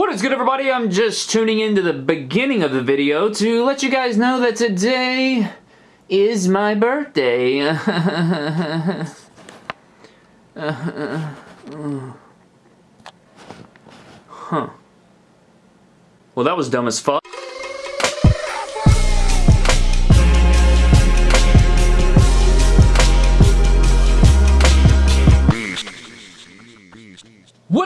What is good everybody? I'm just tuning into the beginning of the video to let you guys know that today is my birthday. huh. Well, that was dumb as fuck.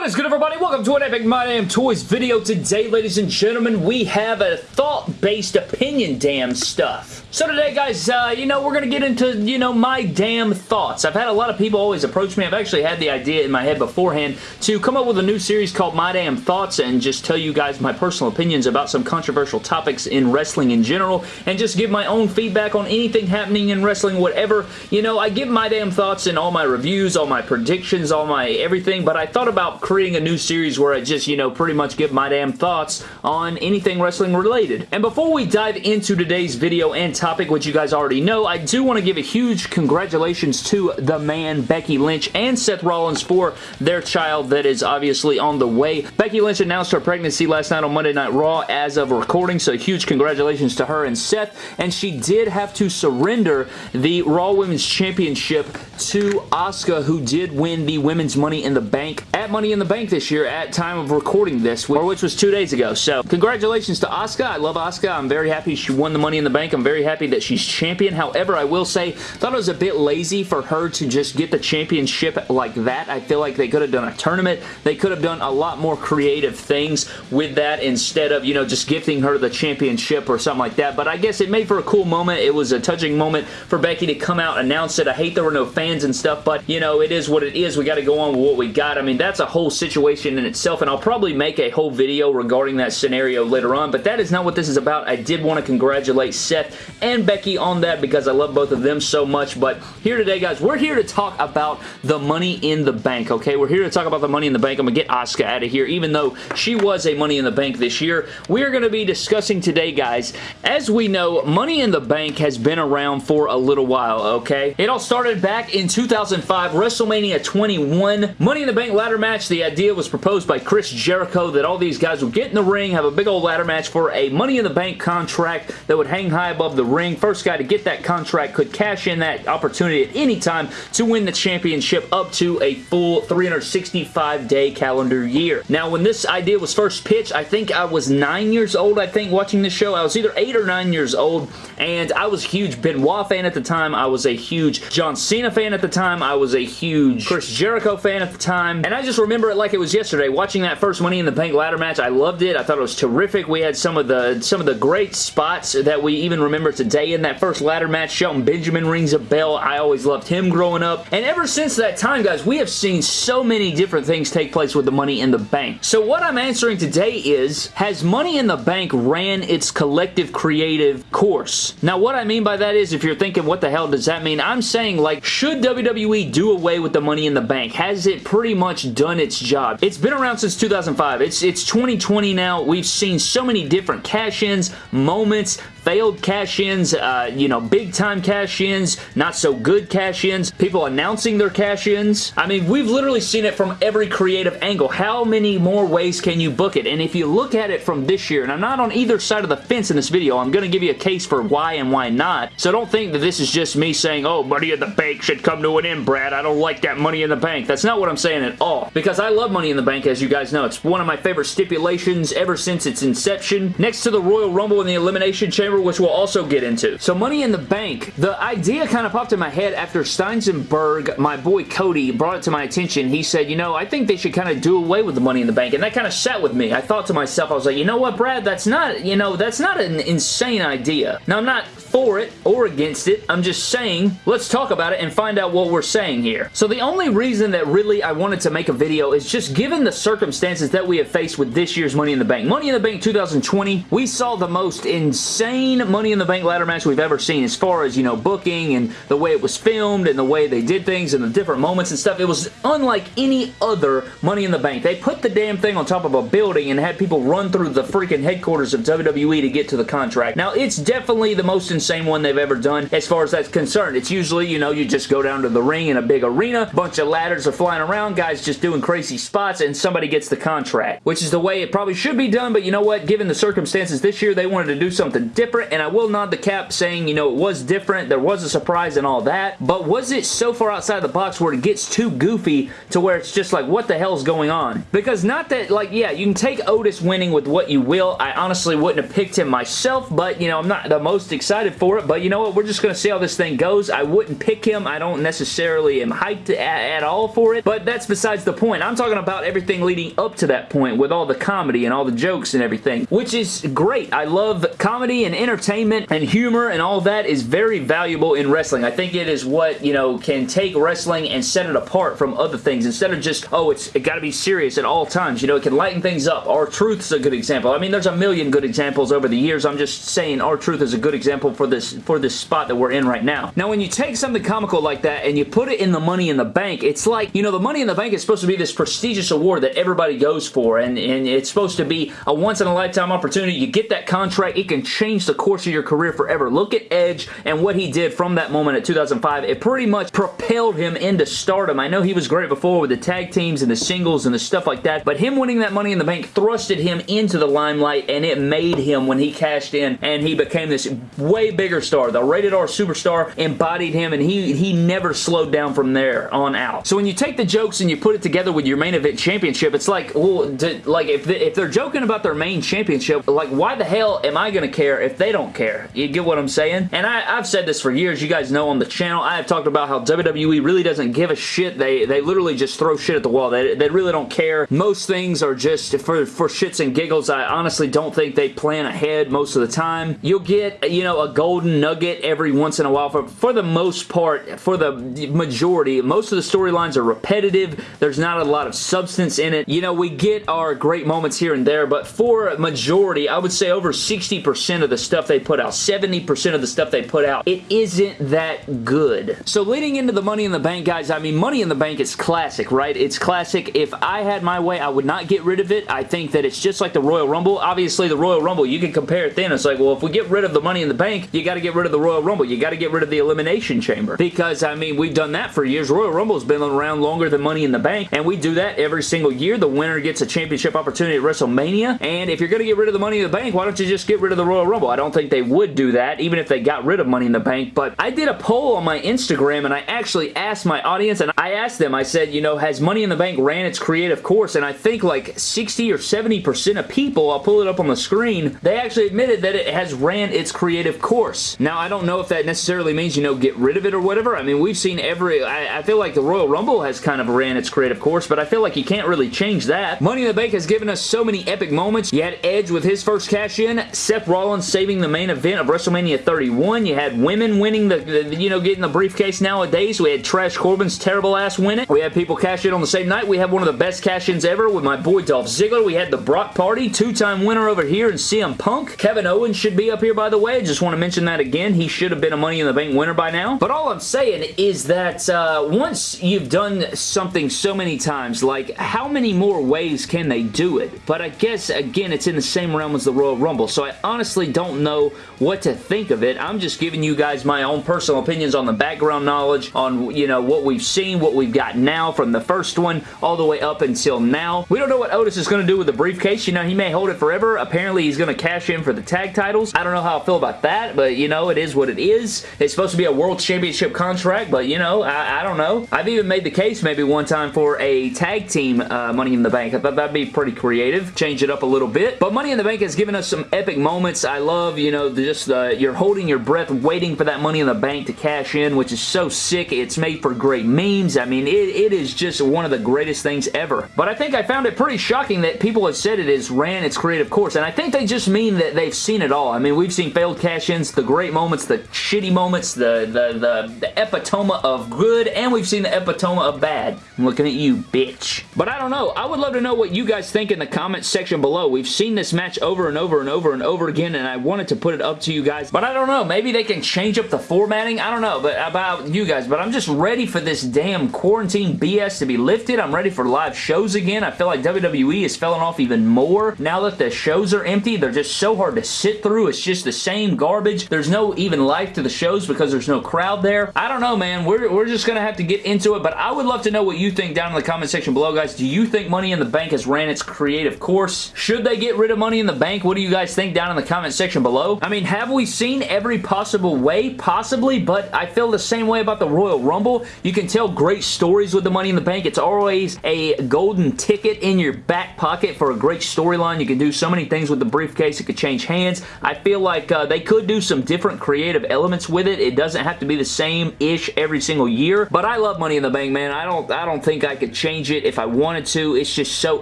What is good everybody? Welcome to an Epic My Damn Toys video. Today, ladies and gentlemen, we have a thought-based opinion damn stuff. So today, guys, uh, you know, we're going to get into, you know, my damn thoughts. I've had a lot of people always approach me. I've actually had the idea in my head beforehand to come up with a new series called My Damn Thoughts and just tell you guys my personal opinions about some controversial topics in wrestling in general and just give my own feedback on anything happening in wrestling, whatever. You know, I give my damn thoughts in all my reviews, all my predictions, all my everything, but I thought about creating a new series where I just, you know, pretty much give my damn thoughts on anything wrestling related. And before we dive into today's video and topic, which you guys already know, I do want to give a huge congratulations to the man Becky Lynch and Seth Rollins for their child that is obviously on the way. Becky Lynch announced her pregnancy last night on Monday Night Raw as of recording, so huge congratulations to her and Seth, and she did have to surrender the Raw Women's Championship to Asuka, who did win the Women's Money in the Bank at Money in the Bank this year at time of recording this, or which was two days ago. So, congratulations to Asuka. I love Asuka. I'm very happy she won the Money in the Bank. I'm very happy that she's champion. However, I will say, thought it was a bit lazy for her to just get the championship like that. I feel like they could have done a tournament. They could have done a lot more creative things with that instead of, you know, just gifting her the championship or something like that. But I guess it made for a cool moment. It was a touching moment for Becky to come out, announce it. I hate there were no fans and stuff, but, you know, it is what it is. We got to go on with what we got. I mean, that's a whole situation in itself, and I'll probably make a whole video regarding that scenario later on, but that is not what this is about. I did want to congratulate Seth and Becky on that because I love both of them so much. But here today, guys, we're here to talk about the Money in the Bank, okay? We're here to talk about the Money in the Bank. I'm going to get Asuka out of here, even though she was a Money in the Bank this year. We're going to be discussing today, guys. As we know, Money in the Bank has been around for a little while, okay? It all started back in 2005, WrestleMania 21. Money in the Bank ladder match, the idea was proposed by Chris Jericho that all these guys would get in the ring, have a big old ladder match for a Money in the Bank contract that would hang high above the ring. First guy to get that contract could cash in that opportunity at any time to win the championship up to a full 365-day calendar year. Now, when this idea was first pitched, I think I was nine years old, I think, watching this show. I was either eight or nine years old, and I was a huge Benoit fan at the time. I was a huge John Cena fan at the time. I was a huge Chris Jericho fan at the time, and I just remember it like it was yesterday, watching that first Money in the Bank ladder match. I loved it. I thought it was terrific. We had some of the some of the great spots that we even remember today in that first ladder match. Shelton Benjamin rings a bell. I always loved him growing up. And ever since that time, guys, we have seen so many different things take place with the Money in the Bank. So what I'm answering today is, has Money in the Bank ran its collective creative course? Now, what I mean by that is, if you're thinking, what the hell does that mean? I'm saying, like, should WWE do away with the Money in the Bank? Has it pretty much done its job? It's been around since 2005. It's, it's 2020 now. We've seen so many different cash-ins, moments, failed cash-ins, uh, you know, big-time cash-ins, not so good cash-ins, people announcing their cash-ins. I mean, we've literally seen it from every creative angle. How many more ways can you book it? And if you look at it from this year, and I'm not on either side of the fence in this video, I'm going to give you a case for why and why not. So don't think that this is just me saying, oh, Money in the Bank should come to an end, Brad. I don't like that Money in the Bank. That's not what I'm saying at all. Because I love Money in the Bank, as you guys know. It's one of my favorite stipulations ever since its inception. Next to the Royal Rumble and the Elimination Chamber which we'll also get into. So Money in the Bank, the idea kind of popped in my head after Steinsenberg, my boy Cody, brought it to my attention. He said, you know, I think they should kind of do away with the Money in the Bank, and that kind of sat with me. I thought to myself, I was like, you know what, Brad, that's not, you know, that's not an insane idea. Now, I'm not for it or against it. I'm just saying, let's talk about it and find out what we're saying here. So the only reason that really I wanted to make a video is just given the circumstances that we have faced with this year's Money in the Bank. Money in the Bank 2020, we saw the most insane clean Money in the Bank ladder match we've ever seen as far as, you know, booking and the way it was filmed and the way they did things and the different moments and stuff. It was unlike any other Money in the Bank. They put the damn thing on top of a building and had people run through the freaking headquarters of WWE to get to the contract. Now, it's definitely the most insane one they've ever done as far as that's concerned. It's usually, you know, you just go down to the ring in a big arena, bunch of ladders are flying around, guys just doing crazy spots, and somebody gets the contract, which is the way it probably should be done, but you know what? Given the circumstances this year, they wanted to do something different, and I will nod the cap saying, you know, it was different, there was a surprise and all that, but was it so far outside the box where it gets too goofy to where it's just like, what the hell is going on? Because not that, like, yeah, you can take Otis winning with what you will. I honestly wouldn't have picked him myself, but, you know, I'm not the most excited for it, but you know what? We're just going to see how this thing goes. I wouldn't pick him. I don't necessarily am hyped at, at all for it, but that's besides the point. I'm talking about everything leading up to that point with all the comedy and all the jokes and everything, which is great. I love comedy and entertainment and humor and all that is very valuable in wrestling. I think it is what, you know, can take wrestling and set it apart from other things instead of just, oh, it's it got to be serious at all times. You know, it can lighten things up. R-Truth's a good example. I mean, there's a million good examples over the years. I'm just saying R-Truth is a good example for this for this spot that we're in right now. Now, when you take something comical like that and you put it in the Money in the Bank, it's like, you know, the Money in the Bank is supposed to be this prestigious award that everybody goes for and, and it's supposed to be a once-in-a-lifetime opportunity. You get that contract, it can change the course of your career forever. Look at Edge and what he did from that moment at 2005. It pretty much propelled him into stardom. I know he was great before with the tag teams and the singles and the stuff like that, but him winning that Money in the Bank thrusted him into the limelight and it made him when he cashed in and he became this way bigger star. The rated R superstar embodied him and he, he never slowed down from there on out. So when you take the jokes and you put it together with your main event championship, it's like, well, to, like if, if they're joking about their main championship, like why the hell am I going to care if they don't care? You get what I'm saying? And I, I've said this for years. You guys know on the channel, I have talked about how WWE really doesn't give a shit. They they literally just throw shit at the wall. They, they really don't care. Most things are just for, for shits and giggles. I honestly don't think they plan ahead most of the time. You'll get, you know, a golden nugget every once in a while. For, for the most part, for the majority, most of the storylines are repetitive. There's not a lot of substance in it. You know, we get our great moments here and there, but for a majority, I would say over 60% of the stuff they put out, 70% of the stuff they put out, it isn't that good. So leading into the Money in the Bank, guys, I mean, Money in the Bank is classic, right? It's classic. If I had my way, I would not get rid of it. I think that it's just like the Royal Rumble. Obviously, the Royal Rumble, you can compare it then. It's like, well, if we get rid of the Money in the Bank, you got to get rid of the Royal Rumble. You got to get rid of the Elimination Chamber. Because, I mean, we've done that for years. Royal Rumble's been around longer than Money in the Bank, and we do that every single year. The winner gets a championship opportunity at WrestleMania, and if you're going to get rid of the Money in the Bank, why don't you just get rid of the Royal Rumble? I don't think they would do that, even if they got rid of Money in the Bank, but I did a poll on my Instagram, and I actually asked my audience, and I asked them, I said, you know, has Money in the Bank ran its creative course? And I think like 60 or 70% of people, I'll pull it up on the screen, they actually admitted that it has ran its creative course. Now, I don't know if that necessarily means, you know, get rid of it or whatever. I mean, we've seen every, I, I feel like the Royal Rumble has kind of ran its creative course, but I feel like you can't really change that. Money in the Bank has given us so many epic moments. You had Edge with his first cash-in, Seth Rollins saving the main event of WrestleMania 31. You had women winning the, the, you know, getting the briefcase nowadays. We had Trash Corbin's terrible ass win it. We had people cash in on the same night. We had one of the best cash-ins ever with my boy Dolph Ziggler. We had the Brock Party, two-time winner over here in CM Punk. Kevin Owens should be up here, by the way. I just want to mention that again. He should have been a Money in the Bank winner by now. But all I'm saying is that uh, once you've done something so many times, like how many more ways can they do it? But I guess, again, it's in the same realm as the Royal Rumble, so I honestly don't know what to think of it. I'm just giving you guys my own personal opinions on the background knowledge, on, you know, what we've seen, what we've got now from the first one all the way up until now. We don't know what Otis is going to do with the briefcase. You know, he may hold it forever. Apparently, he's going to cash in for the tag titles. I don't know how I feel about that, but, you know, it is what it is. It's supposed to be a World Championship contract, but, you know, I, I don't know. I've even made the case maybe one time for a tag team uh, Money in the Bank. I thought that'd be pretty creative. Change it up a little bit. But Money in the Bank has given us some epic moments. I love, you know, just you're holding your breath waiting for that Money in the Bank to cash in, which is so sick. It's made for great memes. I mean, it, it is just one of the greatest things ever. But I think I found it pretty shocking that people have said it has ran its creative course, and I think they just mean that they've seen it all. I mean, we've seen failed cash-ins, the great moments, the shitty moments, the, the, the, the epitome of good, and we've seen the epitome of bad. I'm looking at you, bitch. But I don't know. I would love to know what you guys think in the comments section below. We've seen this match over and over and over and over again, and I want wanted to put it up to you guys, but I don't know. Maybe they can change up the formatting. I don't know but about you guys, but I'm just ready for this damn quarantine BS to be lifted. I'm ready for live shows again. I feel like WWE is falling off even more now that the shows are empty. They're just so hard to sit through. It's just the same garbage. There's no even life to the shows because there's no crowd there. I don't know, man. We're, we're just going to have to get into it, but I would love to know what you think down in the comment section below, guys. Do you think Money in the Bank has ran its creative course? Should they get rid of Money in the Bank? What do you guys think down in the comment section below? I mean, have we seen every possible way? Possibly, but I feel the same way about the Royal Rumble. You can tell great stories with the Money in the Bank. It's always a golden ticket in your back pocket for a great storyline. You can do so many things with the briefcase. It could change hands. I feel like uh, they could do some different creative elements with it. It doesn't have to be the same-ish every single year, but I love Money in the Bank, man. I don't, I don't think I could change it if I wanted to. It's just so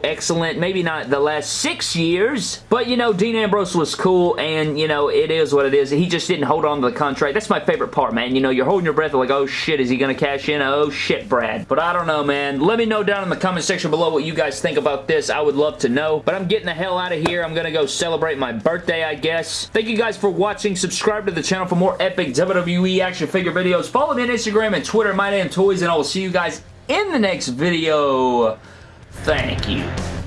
excellent. Maybe not the last six years, but, you know, Dean Ambrose was cool, and, you know, it is what it is. He just didn't hold on to the contract. That's my favorite part, man. You know, you're holding your breath like, oh shit, is he going to cash in? Oh shit, Brad. But I don't know, man. Let me know down in the comment section below what you guys think about this. I would love to know. But I'm getting the hell out of here. I'm going to go celebrate my birthday, I guess. Thank you guys for watching. Subscribe to the channel for more epic WWE action figure videos. Follow me on Instagram and Twitter, My Damn Toys, and I will see you guys in the next video. Thank you.